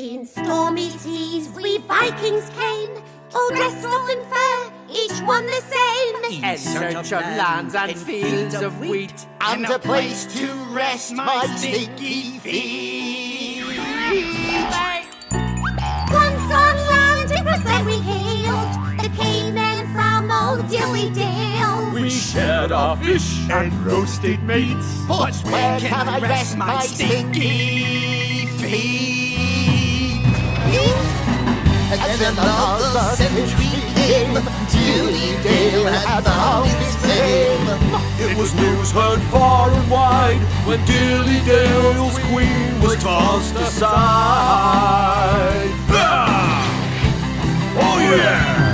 In stormy seas we Vikings came, all dressed up in fur, each one the same. In search of lands and fields of wheat, and a place to rest my stinky feet. Once on land it was then we hailed the cavemen from old Dilly Dale. Shared our fish and roasted meats. But where can I rest my stinky feet? And then another century came. Dilly Dale had found its fame. It was news heard far and wide when Dilly Dale's queen was tossed aside. Ah! Oh yeah!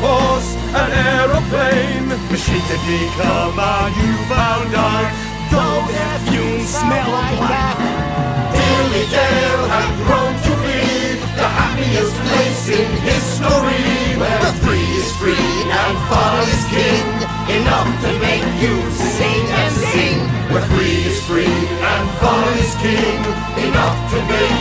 Course, an aeroplane. Machine technique, come on, you found out. Though their fumes smell like that. Dilly Dale had grown to be the happiest place in history where free is free and fun is king enough to make you sing and sing where free is free and fun is king enough to make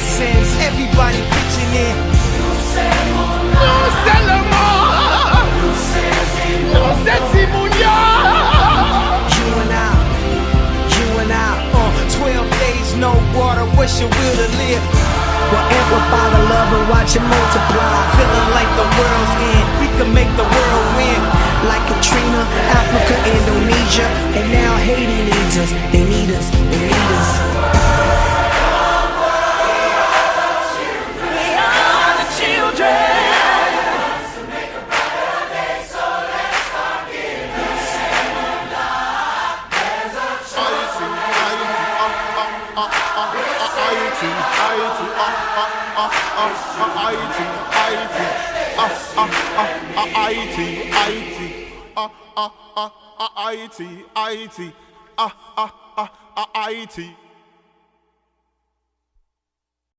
citizens, everybody pitching in. You and I, you and I, uh, 12 days, no water, what's your will to live? Well, amplify the love and watch it multiply. Feeling like the world's end, we can make the world win. Like Katrina, Africa, Indonesia, and now Haiti needs us. Us, they IT, IT, ah, ah, ah, IT,